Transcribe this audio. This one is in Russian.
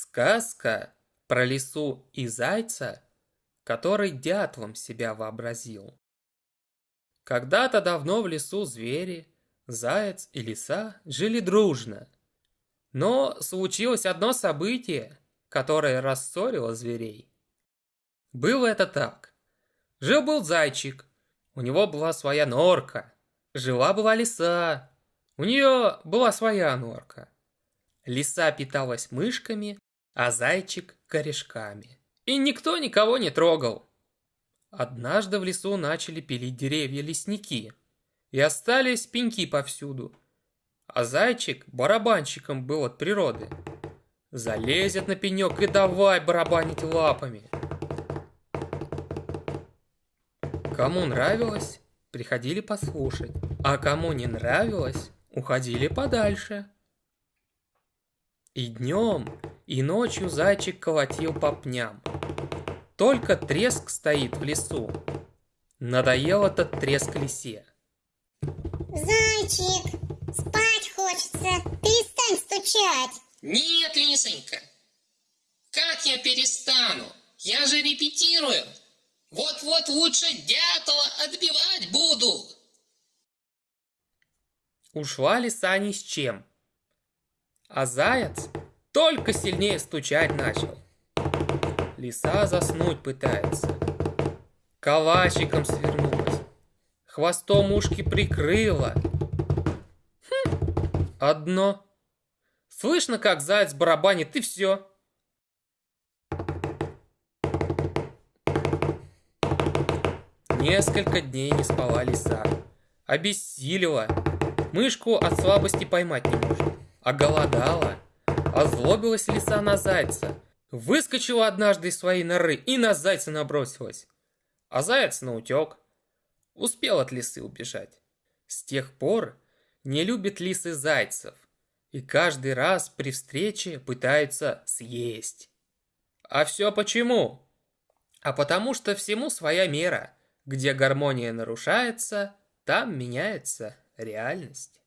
Сказка про лису и зайца, который дятлом себя вообразил. Когда-то давно в лесу звери, заяц и лиса жили дружно. Но случилось одно событие, которое рассорило зверей. Было это так. Жил-был зайчик, у него была своя норка. Жила-была лиса, у нее была своя норка. Лиса питалась мышками, а зайчик – корешками. И никто никого не трогал. Однажды в лесу начали пилить деревья лесники, и остались пеньки повсюду. А зайчик барабанщиком был от природы. Залезет на пенек и давай барабанить лапами. Кому нравилось, приходили послушать, а кому не нравилось, уходили подальше. И днем, и ночью зайчик колотил по пням. Только треск стоит в лесу. Надоел этот треск лисе. Зайчик, спать хочется. Перестань стучать. Нет, Лисонька. Как я перестану? Я же репетирую. Вот-вот лучше дятла отбивать буду. Ушла лиса ни с чем. А заяц только сильнее стучать начал. Лиса заснуть пытается. Калачиком свернулась. Хвостом ушки прикрыла. Хм, одно. Слышно, как заяц барабанит, и все. Несколько дней не спала лиса. Обессилила. Мышку от слабости поймать не может. Оголодала. Озлобилась лиса на зайца. Выскочила однажды из своей норы и на зайца набросилась. А заяц наутек. Успел от лисы убежать. С тех пор не любит лисы зайцев. И каждый раз при встрече пытается съесть. А все почему? А потому что всему своя мера. Где гармония нарушается, там меняется реальность.